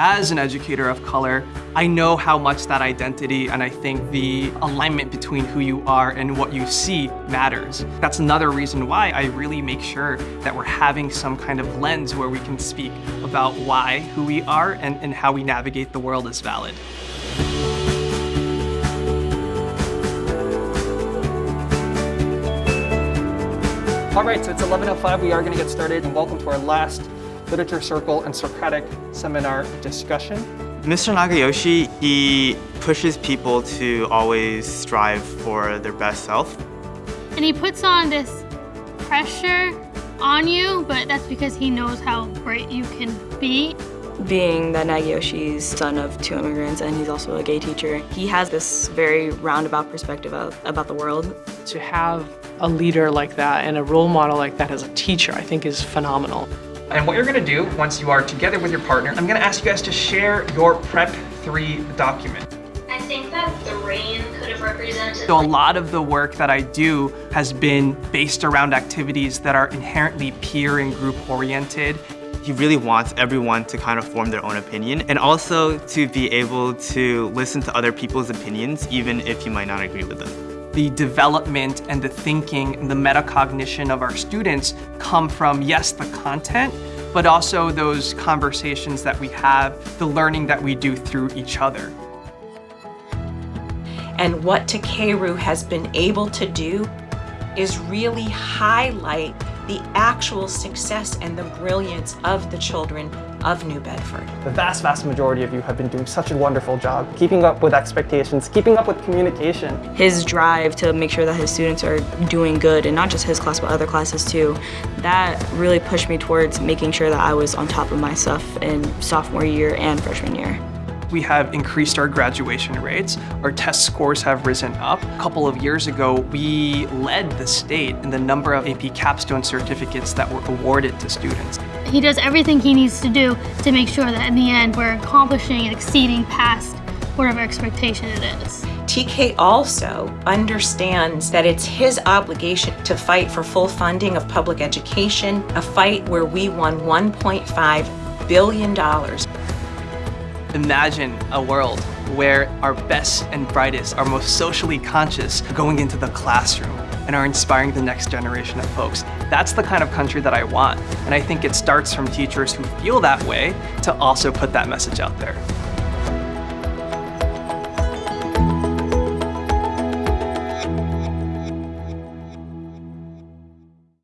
As an educator of color, I know how much that identity and I think the alignment between who you are and what you see matters. That's another reason why I really make sure that we're having some kind of lens where we can speak about why who we are and, and how we navigate the world is valid. All right, so it's 11.05, we are gonna get started and welcome to our last Literature Circle and Socratic Seminar discussion. Mr. Nagayoshi, he pushes people to always strive for their best self. And he puts on this pressure on you, but that's because he knows how great you can be. Being that Nagayoshi's son of two immigrants and he's also a gay teacher, he has this very roundabout perspective of, about the world. To have a leader like that and a role model like that as a teacher, I think is phenomenal. And what you're gonna do once you are together with your partner, I'm gonna ask you guys to share your Prep 3 document. I think that the rain could have represented. So a lot of the work that I do has been based around activities that are inherently peer and group oriented. He really wants everyone to kind of form their own opinion and also to be able to listen to other people's opinions even if you might not agree with them the development and the thinking and the metacognition of our students come from, yes, the content, but also those conversations that we have, the learning that we do through each other. And what Takeru has been able to do is really highlight the actual success and the brilliance of the children of New Bedford. The vast, vast majority of you have been doing such a wonderful job keeping up with expectations, keeping up with communication. His drive to make sure that his students are doing good, and not just his class, but other classes too, that really pushed me towards making sure that I was on top of my stuff in sophomore year and freshman year. We have increased our graduation rates. Our test scores have risen up. A couple of years ago, we led the state in the number of AP capstone certificates that were awarded to students. He does everything he needs to do to make sure that in the end we're accomplishing and exceeding past whatever expectation it is. TK also understands that it's his obligation to fight for full funding of public education, a fight where we won $1.5 billion Imagine a world where our best and brightest, our most socially conscious are going into the classroom and are inspiring the next generation of folks. That's the kind of country that I want. And I think it starts from teachers who feel that way to also put that message out there.